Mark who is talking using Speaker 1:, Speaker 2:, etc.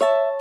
Speaker 1: you